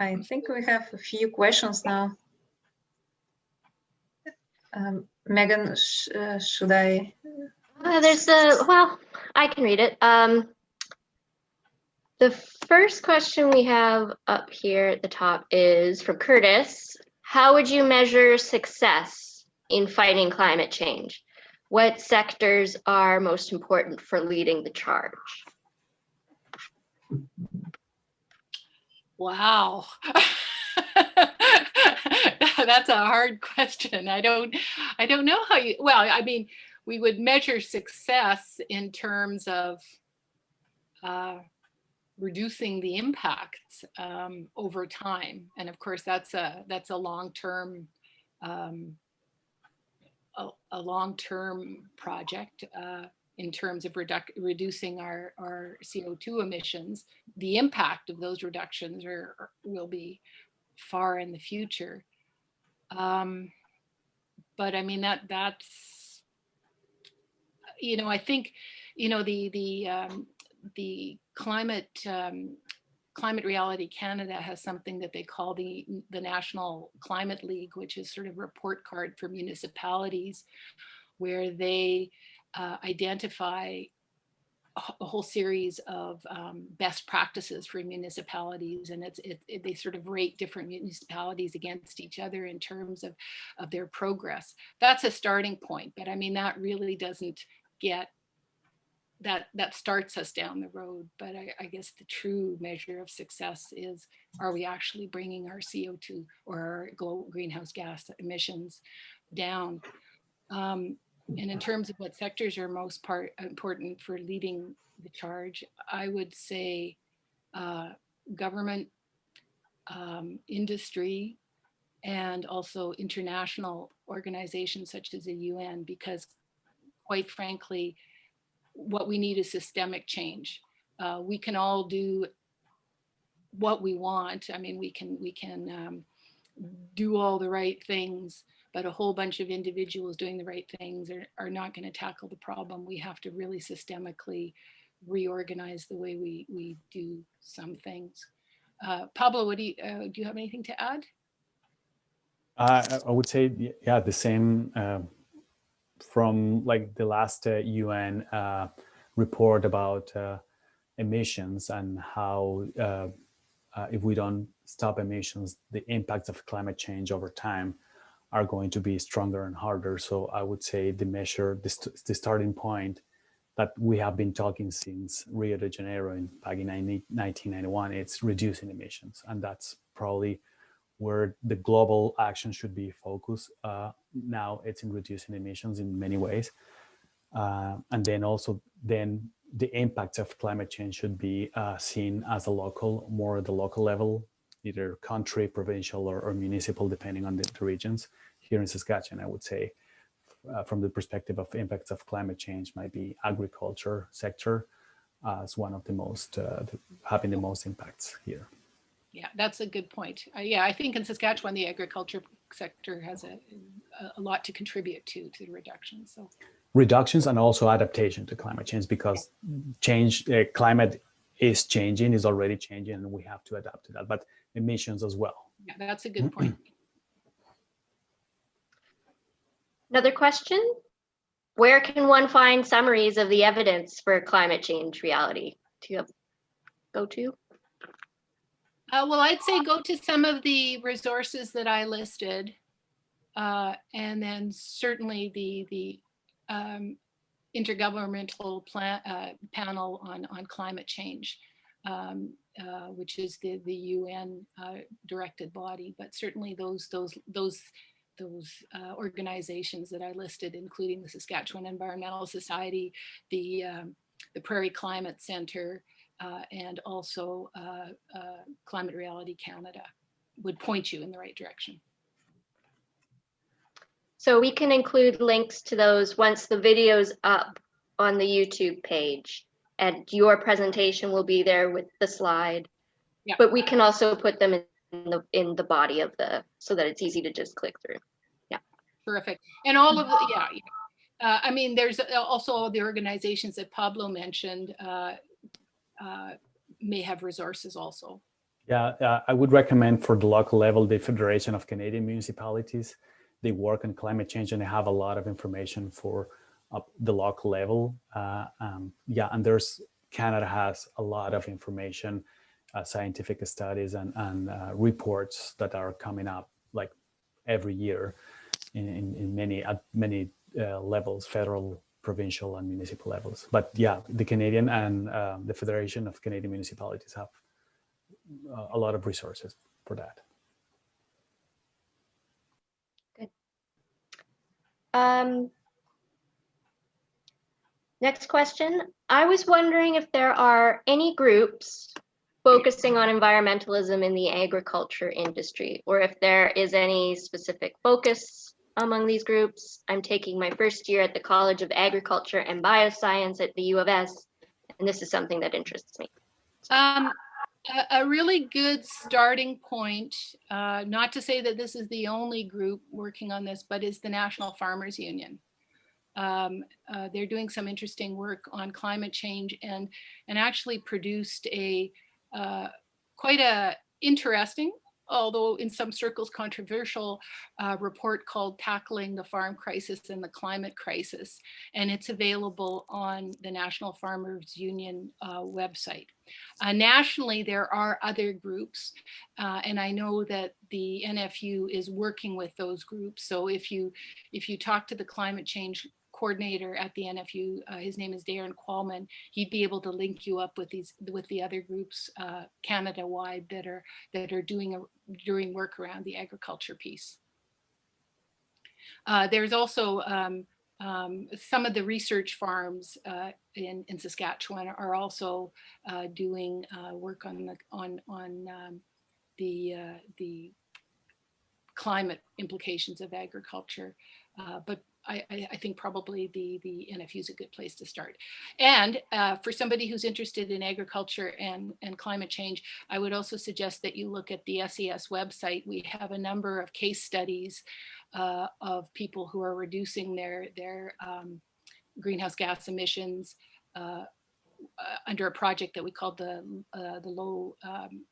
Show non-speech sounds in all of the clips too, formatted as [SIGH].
I think we have a few questions now. Um, Megan, sh uh, should I? Uh, there's a, well, I can read it. Um, the first question we have up here at the top is from Curtis. How would you measure success in fighting climate change? What sectors are most important for leading the charge? Wow. [LAUGHS] That's a hard [LAUGHS] question. I don't, I don't know how you, well, I mean, we would measure success in terms of uh, reducing the impacts um, over time. And of course, that's a, that's a long-term, um, a, a long-term project. Uh, in terms of reducing our, our CO2 emissions, the impact of those reductions are, are will be far in the future. Um, but I mean, that that's, you know, I think, you know, the, the, um, the climate, um, Climate Reality Canada has something that they call the, the National Climate League, which is sort of report card for municipalities where they uh, identify a whole series of um, best practices for municipalities and it's it, it, they sort of rate different municipalities against each other in terms of of their progress. That's a starting point but i mean that really doesn't get that that starts us down the road but I, I guess the true measure of success is are we actually bringing our co2 or our global greenhouse gas emissions down? Um, and in terms of what sectors are most part important for leading the charge, I would say uh, government, um, industry, and also international organizations such as the UN, because quite frankly, what we need is systemic change. Uh, we can all do what we want. I mean, we can we can um, do all the right things, but a whole bunch of individuals doing the right things are, are not going to tackle the problem. We have to really systemically reorganize the way we, we do some things. Uh, Pablo, what do you, uh, do you have anything to add? Uh, I would say, yeah, the same uh, from like the last UN uh, uh, report about emissions and how if we don't stop emissions, the impacts of climate change over time are going to be stronger and harder. So I would say the measure, the, the starting point that we have been talking since Rio de Janeiro in back in 1991, it's reducing emissions. And that's probably where the global action should be focused. Uh, now it's in reducing emissions in many ways. Uh, and then also then the impacts of climate change should be uh, seen as a local, more at the local level, either country, provincial, or, or municipal, depending on the, the, regions. Here in Saskatchewan, I would say, uh, from the perspective of impacts of climate change, might be agriculture sector as one of the most, uh, the, having the most impacts here. Yeah, that's a good point. Uh, yeah, I think in Saskatchewan, the agriculture sector has a, a lot to contribute to, to the reduction. So reductions and also adaptation to climate change because change uh, climate is changing is already changing and we have to adapt to that but emissions as well. Yeah, that's a good point. [CLEARS THROAT] Another question? Where can one find summaries of the evidence for climate change reality? Do you have go to? Uh, well, I'd say go to some of the resources that I listed. Uh, and then certainly the, the um, intergovernmental plan, uh, panel on, on climate change. Um, uh, which is the the UN uh, directed body, but certainly those those those those uh, organizations that I listed, including the Saskatchewan Environmental Society, the um, the Prairie Climate Center, uh, and also uh, Climate Reality Canada, would point you in the right direction. So we can include links to those once the video's up on the YouTube page and your presentation will be there with the slide. Yeah. But we can also put them in the in the body of the so that it's easy to just click through. Yeah. Terrific. And all of the yeah. Uh, I mean, there's also all the organizations that Pablo mentioned uh, uh, may have resources also. Yeah, uh, I would recommend for the local level, the Federation of Canadian Municipalities. They work on climate change and they have a lot of information for up the local level. Uh, um, yeah, and there's Canada has a lot of information, uh, scientific studies and, and uh, reports that are coming up like every year in, in, in many at many uh, levels, federal, provincial, and municipal levels. But yeah, the Canadian and um, the Federation of Canadian Municipalities have uh, a lot of resources for that. Um, next question. I was wondering if there are any groups focusing on environmentalism in the agriculture industry, or if there is any specific focus among these groups. I'm taking my first year at the College of Agriculture and Bioscience at the U of S, and this is something that interests me. Um, a, really good starting point, uh, not to say that this is the only group working on this, but is the National Farmers Union. Um, uh, they're doing some interesting work on climate change and, and actually produced a uh, quite a interesting, although in some circles controversial, uh, report called Tackling the Farm Crisis and the Climate Crisis. And it's available on the National Farmers Union uh, website. Uh, nationally, there are other groups, uh, and I know that the NFU is working with those groups. So if you if you talk to the climate change coordinator at the NFU. Uh, his name is Darrin Qualman. He'd be able to link you up with these with the other groups uh, Canada wide that are that are doing a doing work around the agriculture piece. Uh, there's also um, um, some of the research farms uh, in, in Saskatchewan are also uh, doing uh, work on the on on um, the the climate implications of agriculture. Uh, but I, I, think probably the, the NFU is a good place to start. And uh, for somebody who's interested in agriculture and, and climate change, I would also suggest that you look at the SES website. We have a number of case studies uh, of people who are reducing their, their um, greenhouse gas emissions uh, uh under a project that we called the, uh, the low um,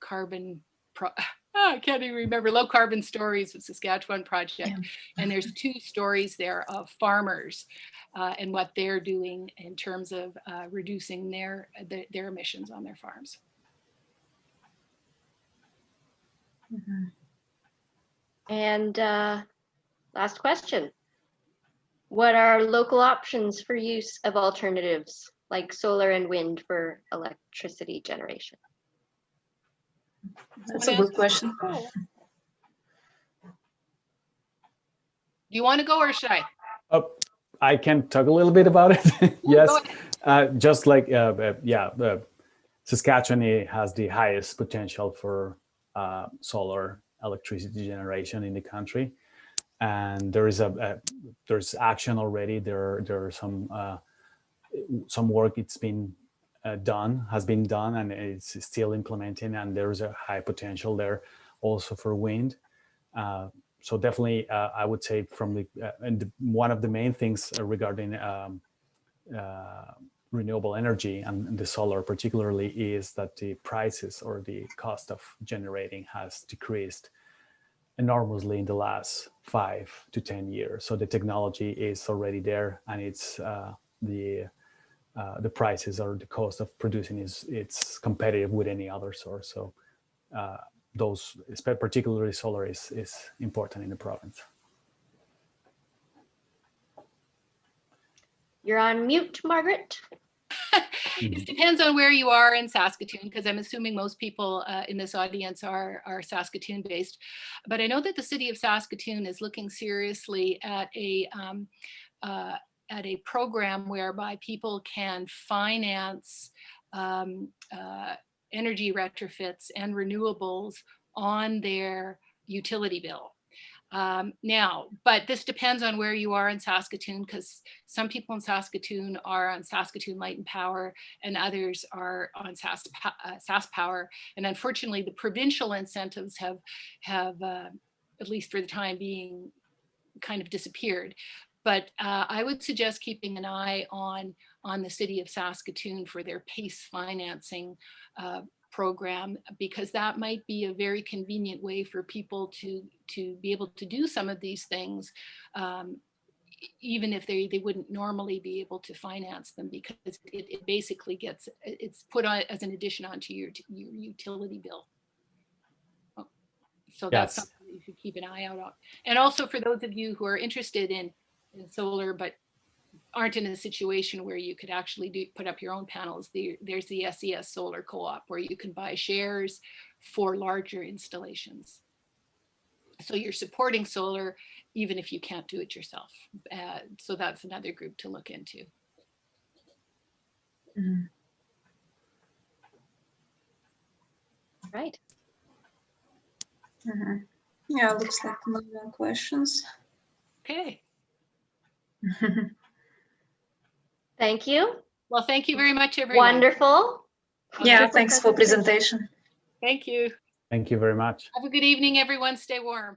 carbon [LAUGHS] oh, [LAUGHS] I can't even remember, Low Carbon Stories of Saskatchewan Project. Yeah. And there's two stories there of farmers uh, and what they're doing in terms of uh, reducing their, the, their emissions on their farms. Mm -hmm. And uh, last question. What are local options for use of alternatives like solar and wind for electricity generation? That's a good question. Do you want to go or should I? Oh, I can talk a little bit about it. [LAUGHS] yes, uh, just like, uh, uh, yeah, uh, Saskatchewan has the highest potential for uh, solar electricity generation in the country. And there is a, a there's action already. There, there are some uh, some work it's been uh, done, has been done, and it's still implementing, and there's a high potential there also for wind. Uh, so definitely, uh, I would say from the, uh, and the, one of the main things regarding um, uh, renewable energy and the solar particularly is that the prices or the cost of generating has decreased enormously in the last five to 10 years. So the technology is already there and it's uh, the uh, the prices or the cost of producing is it's competitive with any other source. So uh, those, particularly solar, is is important in the province. You're on mute, Margaret. [LAUGHS] it depends on where you are in Saskatoon, because I'm assuming most people uh, in this audience are, are Saskatoon based. But I know that the city of Saskatoon is looking seriously at a um, uh, at a program whereby people can finance um, uh, energy retrofits and renewables on their utility bill. Um, now, but this depends on where you are in Saskatoon because some people in Saskatoon are on Saskatoon Light and Power and others are on SAS, uh, SaskPower. And unfortunately, the provincial incentives have, have uh, at least for the time being, kind of disappeared. But uh, I would suggest keeping an eye on, on the city of Saskatoon for their PACE financing uh, program because that might be a very convenient way for people to to be able to do some of these things um, even if they they wouldn't normally be able to finance them because it, it basically gets it's put on as an addition onto your your utility bill. Oh, So that's Yes. something you should keep an eye out on. And also for those of you who are interested in, in solar but aren't in a situation where you could actually do put up your own panels, the, there's the SES Solar Co-op where you can buy shares for larger installations. So you're supporting solar even if you can't do it yourself. Uh, so that's another group to look into. Mhm. Right. Mhm. Yeah, looks like no more questions. Okay. [LAUGHS] Thank you. Well, thank you very much, everyone. Wonderful. Yeah, Wonderful thanks for presentation. Thank you. Thank you very much. Have a good evening, everyone. Stay warm.